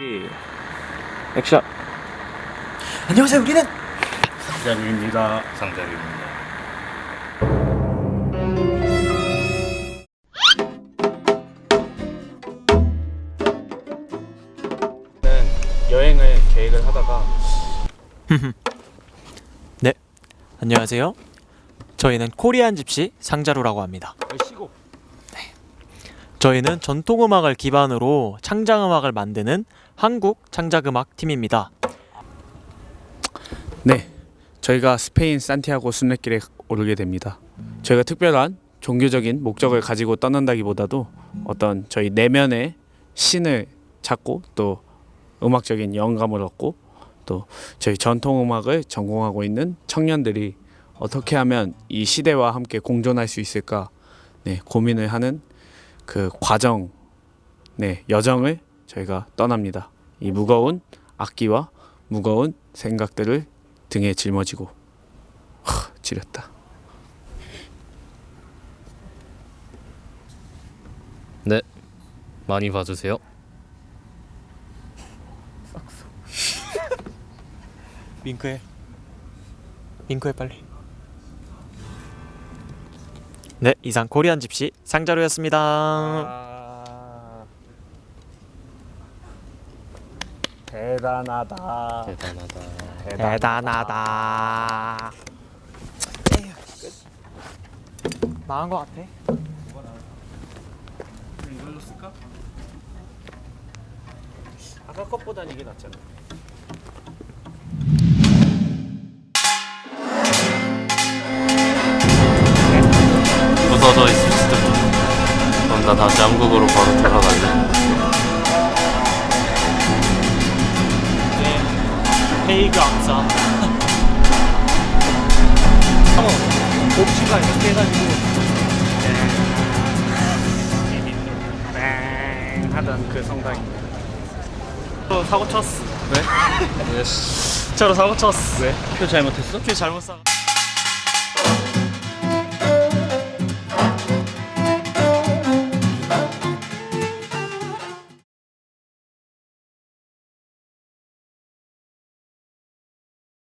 예. 액션. 안녕하세요 우리는 상장입니다. 상장입니다. 여행을 계획을 하다가 네. 안녕하세요. 저희는 코리안 집시 상자루라고 합니다. 쉬고 저희는 전통 음악을 기반으로 창작 음악을 만드는 한국 창작 음악 팀입니다. 네 저희가 스페인 산티아고 순례길에 오르게 됩니다. 저희가 특별한 종교적인 목적을 가지고 떠난다기보다도 어떤 저희 내면의 신을 찾고 또 음악적인 영감을 얻고 또 저희 전통 음악을 전공하고 있는 청년들이 어떻게 하면 이 시대와 함께 공존할 수 있을까 네, 고민을 하는 그 과정 네, 여정을 저희가 떠납니다. 이 무거운 악기와 무거운 생각들을 등에 짊어지고 하, 지렸다. 네, 많이 봐주세요. 윙크해. 윙크해 빨리. 네, 이상 코리안 집시 상자루였습니다. 대단하다. 대단하다. 대단하다. 나은 것 같아. 이걸로 쓸까? 아까 것보단 이게 낫잖아. 나 다시 한국으로 바로 돌아갈래. 페이그 악사. 옵시가 이렇게 해가지고 땡 하던 그 성당입니다. 저 사고 쳤어. 왜? 저로 사고 쳤어. 왜? 표 잘못했어? 표 잘못 사.